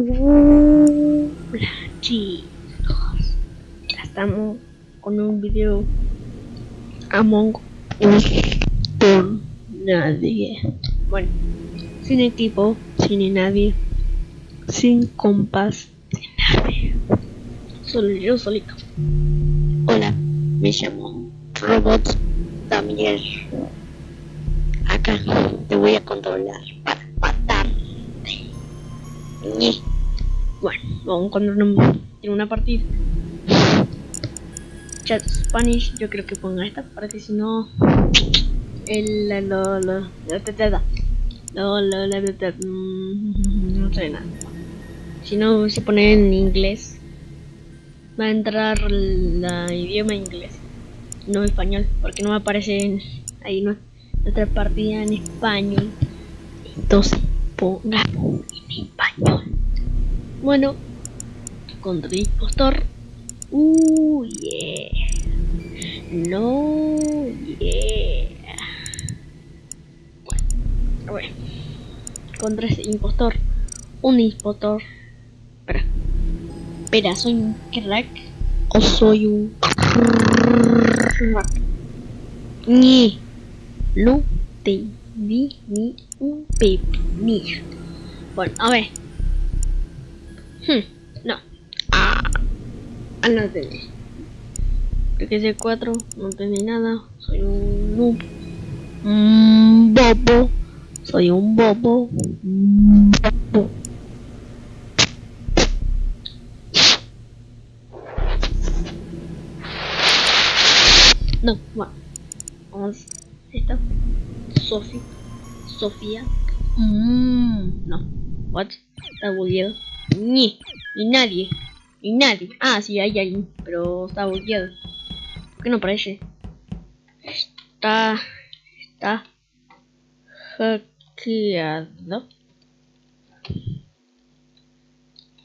Hola chicos, ya estamos con un video Among Us por nadie. Bueno, sin equipo, sin nadie, sin compás, sin nadie. Solo yo solito. Hola, me llamo Robot Damier. Acá te voy a controlar para matarte. Bueno, vamos cuando no tiene una partida. Chat Spanish, yo creo que ponga esta para que si no el lo lo lo mm, no sé nada. Si no se pone en inglés va a entrar la idioma inglés, no español, porque no me aparece en, ahí no, nuestra partida en español. Entonces pongamos en español. Bueno, contra el impostor. Uh, yeah. No, yeah. Bueno, a ver. Contra ese impostor. Un impostor. Espera. Espera, ¿soy un crack? ¿O soy un crack? Ni. No te ni un pepinillo. Bueno, a ver. Hmm, no. Ah, ah no entendí. Porque ese 4 no entendí nada. Soy un noob. Un bobo. Soy un bobo. Un bobo. No, bueno. Vamos. Esta. Sofía. Sofía. Mmm. No. What? Está bugueado. Ni. Ni nadie. Ni nadie. Ah, sí, hay alguien. Pero está bugueado. ¿Por qué no aparece? Está. Está. Hackeado.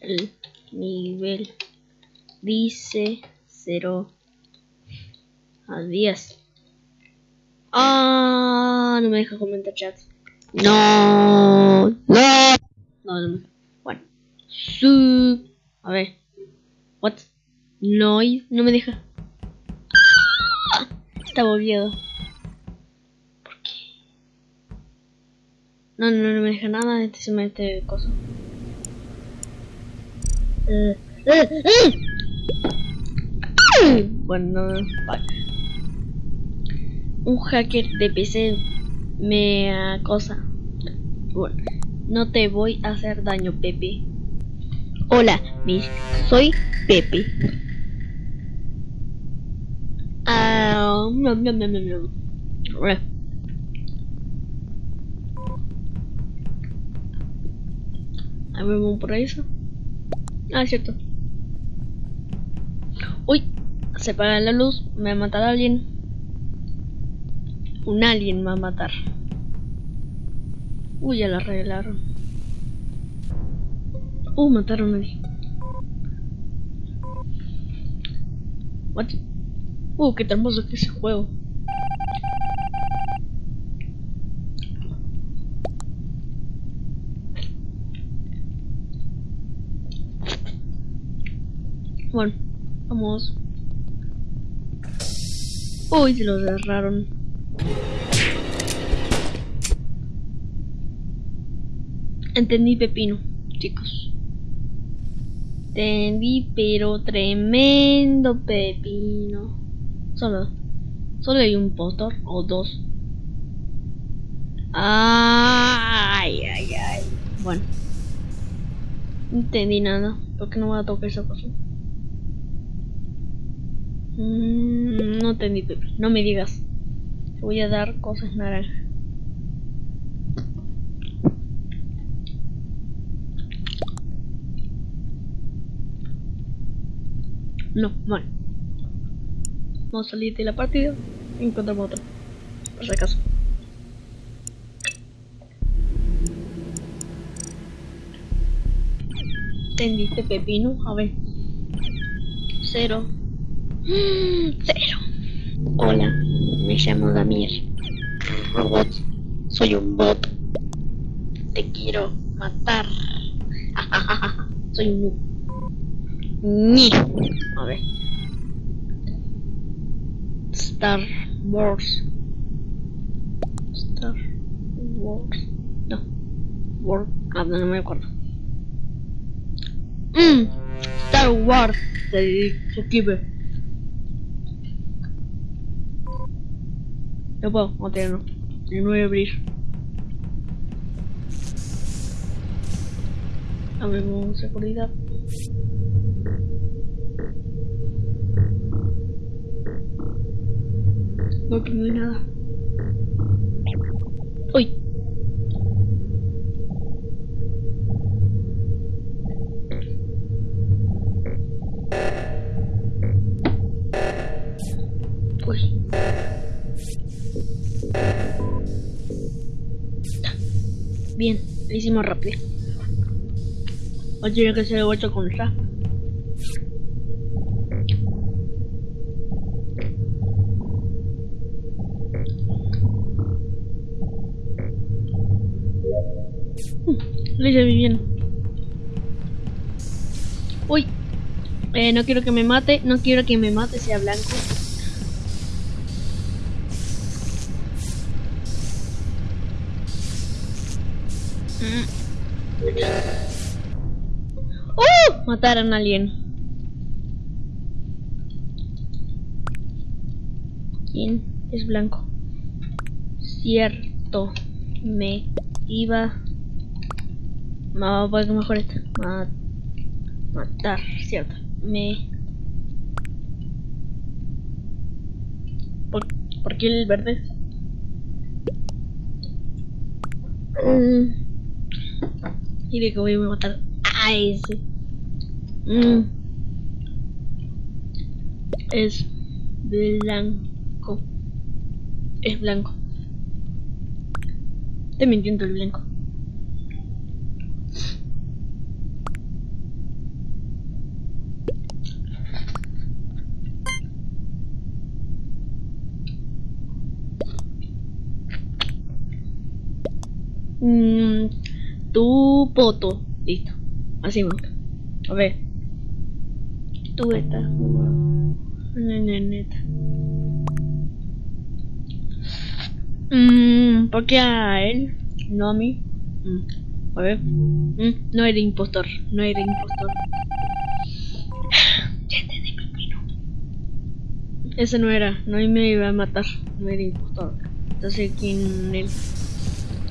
El nivel dice 0 a 10. Ah, no me deja comentar chat. No, no, no, no. Su, a ver, what? No, no me deja. Ah, está. ¿Por qué? No, no, no me deja nada. Este se mete cosa. Eh, eh. Bueno. Un hacker de PC me acosa. Bueno, no te voy a hacer daño, Pepe. Hola, soy Pepe. Ah, no, no, no, no. A ver, vamos por eso. Ah, es cierto. Uy, se apaga la luz, me va a matar a alguien. Un alien me va a matar. Uy, ya la arreglaron. Uh, mataron a alguien. What? Uh, qué hermoso que es ese juego. Bueno, vamos. Uy, se lo cerraron. Entendí pepino, chicos. Entendí, pero tremendo pepino. Solo, solo hay un postor o dos. Ay, ay, ay. Bueno, no entendí nada. ¿Por qué no voy a tocar esa cosa? Mm, no entendí, Pepe. No me digas. Te voy a dar cosas naranjas. No, bueno. Vamos a salir de la partida y encontramos otro. Por si acaso. ¿Entendiste, Pepino? A ver. Cero. Cero. Hola, me llamo Damir. Robot, soy un bot. Te quiero matar. Soy un noob. Ni. A ver. Star Wars. Star Wars. No. War. Ah, no, me acuerdo. Mm. Star Wars. Se escribe. No puedo, no tengo. No voy a abrir. Abrimos seguridad. No, aquí no hay nada. Uy. Uy. Bien, lo hicimos rápido. O tiene que ser 8 con esta. Uy. Eh, no quiero que me mate. No quiero que me mate sea blanco. Mm. ¡Uh! Mataron a alguien. ¿Quién es blanco? Cierto. Me iba. No, pues mejor esta. Ma- matar, cierto. Me. ¿Por, ¿por qué el verde? Mm. Y de que voy a matar a ese. Mm. Es blanco. Es blanco. Te mintiendo el blanco. Mm, tu poto. Listo. Así me gusta. A ver. Tú esta. Neta. Mm, ¿Por qué a él? No a mí. Mm, A ver. Mm, No era impostor. No era impostor. Ya pepino. Ese no era. No me iba a matar. No era impostor. Entonces, ¿quién es?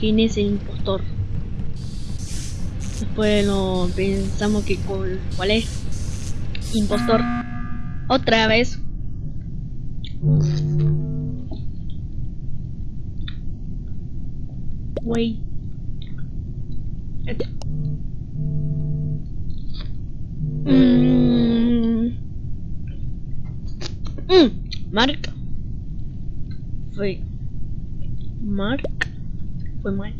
¿Quién es el impostor? Después no pensamos que cuál, cuál es. Impostor. Otra vez. Wait. Mm. Mm. Mark. Fue. Mark. Fue mal.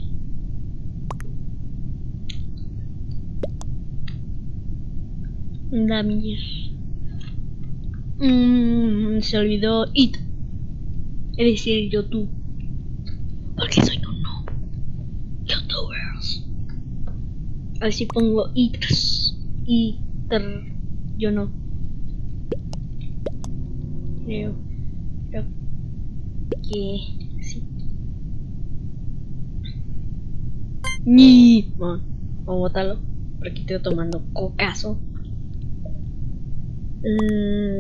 Damir. Mm, se olvidó it. Es decir, YouTube. Porque soy un noob. Youtubers. Así pongo iters. Iter. Yo no. Creo. Creo que sí. Ni. Vamos a botarlo. Por aquí estoy tomando cocazo.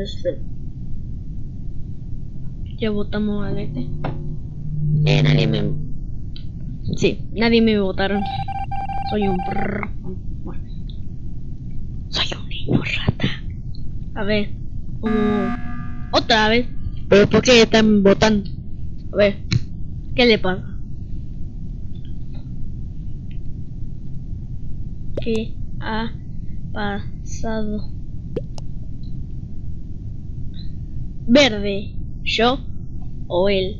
Espera. Ya votamos a este. Eh, nadie me. Sí, nadie me votaron. Soy un. Bueno. Soy un niño rata. A ver. Otra vez. ¿Pero por qué están votando? A ver. ¿Qué le pasa? ¿Qué ha pasado? Verde. ¿Yo o él?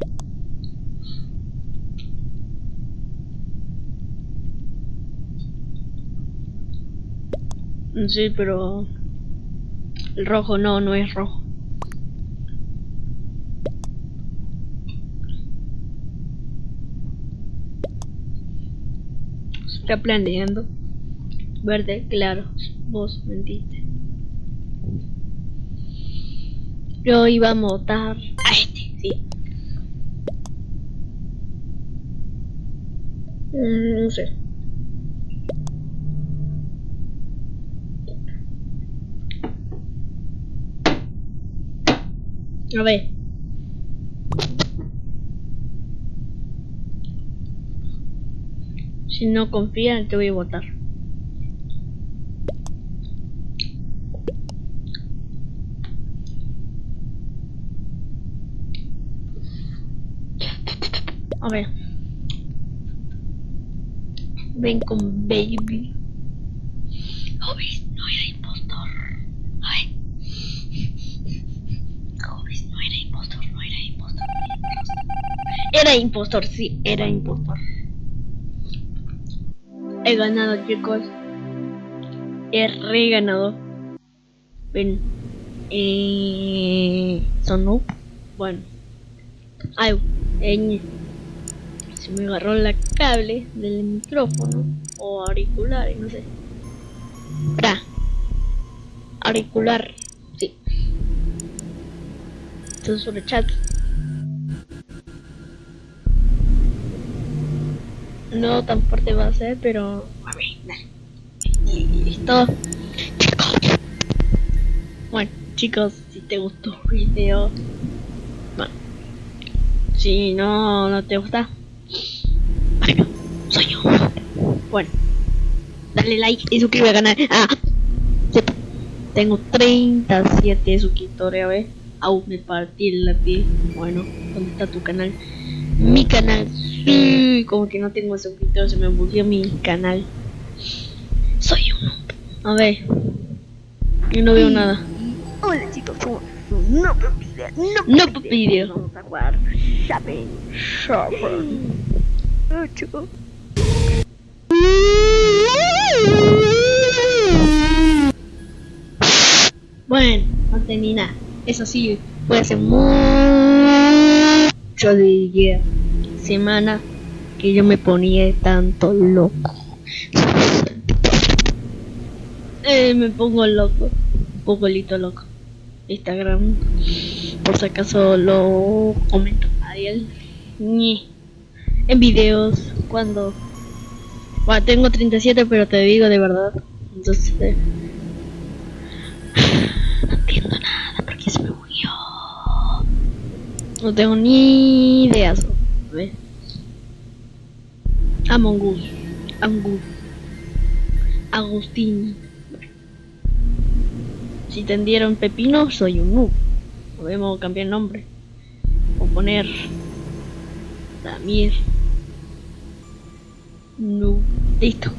Sí, pero el rojo no, no es rojo. Está planeando. Verde, claro. Vos mentiste. Yo iba a votar a este, sí. Mm, no sé. A ver. Si no confían, te voy a votar. A ver. Ven con baby. Hobbes, no era impostor. A ver. No era impostor, no era impostor. Era impostor, sí, era impostor. He ganado, chicos. He re ganado. Ven. Eh, sonó. Bueno. Ay, eh, se me agarró la cable del micrófono o auricular, no sé. Pra. Auricular, sí. Esto es sobre chat. No tan fuerte va a ser, pero a ver. Y listo. Bueno, chicos, si te gustó el video, bueno, si no, no te gusta, soy yo. Bueno, dale like y suscríbete al canal. Ah. Tengo 37 suscriptores, a ver. Aún me partí la piel. Bueno, ¿dónde está tu canal? Mi canal. Sí, como que no tengo suscriptores, se me bugueó mi canal. Soy uno. A ver. Yo no veo nada. Hola chicos, ¿cómo? No No no video. Vamos a jugar Shopping. Bueno, no nada. Eso sí, fue hace mucho de semana que yo me ponía tanto loco. Eh, me pongo loco, un poquito loco. Instagram, por si acaso lo comento a él. En videos, cuando... Bueno, tengo 37, pero te digo de verdad. Entonces... eh, no entiendo nada porque se me bugueó. No tengo ni idea. so- A ver. Among Us. Agustín. Si tendieron pepino, soy un noob. Podemos cambiar el nombre. O poner Damir. Noob. Listo.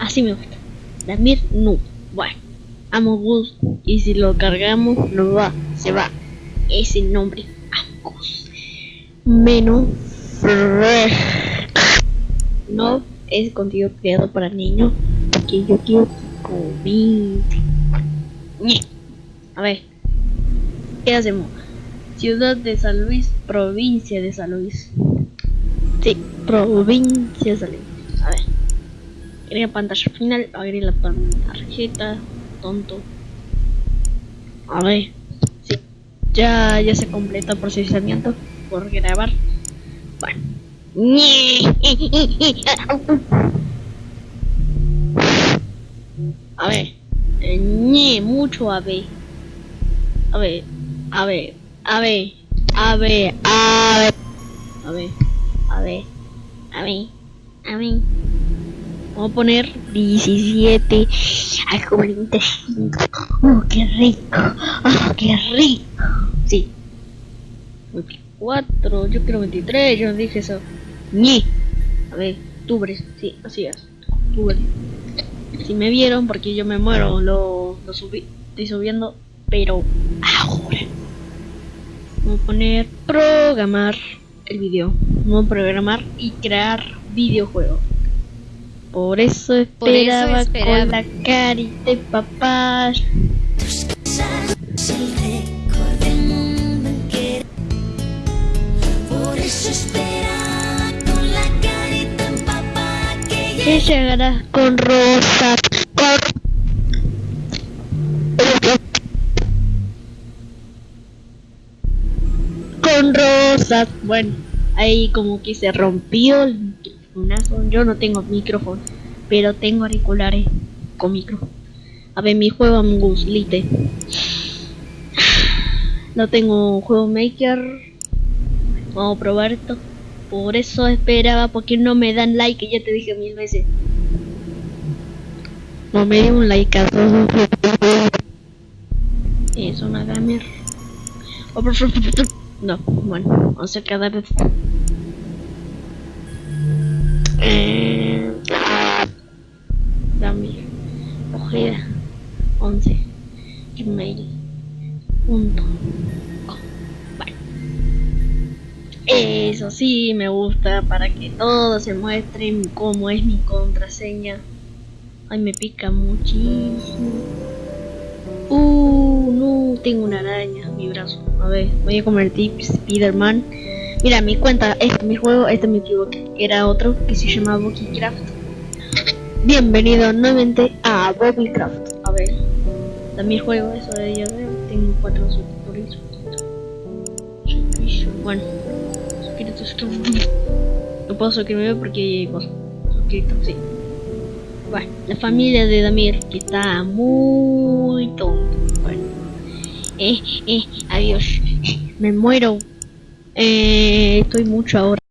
Así me gusta. Damir Noob. Bueno. Amogus. Y si lo cargamos, no va. Se va. Ese nombre. Amogus. Menos. No es contenido creado para niños. Porque yo quiero COVID. Ñe. A ver. ¿Qué hacemos? Ciudad de San Luis, provincia de San Luis. Sí, provincia de San Luis. A ver. Agrega pantalla final, agrega la tarjeta, tonto. A ver. Sí. Ya, ya se completa el procesamiento por grabar. Bueno. A ver. Eh, mucho a ver. A ver, a ver, a ver, a ver, a ver, a ver, a ver, a ver, a ver. Vamos a poner 17 al 45. ¡Oh, qué rico! ¡Oh, qué rico! Sí. 24, yo quiero 23, yo dije eso. Ñe. A ver, octubre, sí, así es. Octubre. Si me vieron, porque yo me muero, lo, lo subí, estoy subiendo, pero ahora. Vamos a poner programar el video. Vamos a programar y crear videojuegos. Por eso esperaba, Por eso esperaba. con la carita de papá. Que llegarás con rosas. Con... con rosas. Bueno, ahí como que se rompió el yo no tengo micrófono, pero tengo auriculares con micrófono. A ver, mi juego Among Lite. No tengo juego maker. Vamos a probar esto. Por eso esperaba, porque no me dan like, ya te dije mil veces. No me dio un like a todos. Es una gamer. Oh, No, bueno, vamos a cada vez. Eso sí me gusta para que todos se muestren cómo es mi contraseña. Ay, me pica muchísimo. Uh, no, tengo una araña en mi brazo. A ver, voy a convertir Spiderman. Mira, mi cuenta, este mi juego, este me equivoqué. Era otro que se llama Craft. Bienvenido nuevamente a Craft. A ver, también juego eso de ella. Tengo cuatro suscriptores. Bueno, No puedo suscribirme porque vos suscrito, sí. Bueno, la familia de Damir, que está muy tonto. Bueno, eh, eh, adiós. Me muero. Eh, estoy mucho ahora.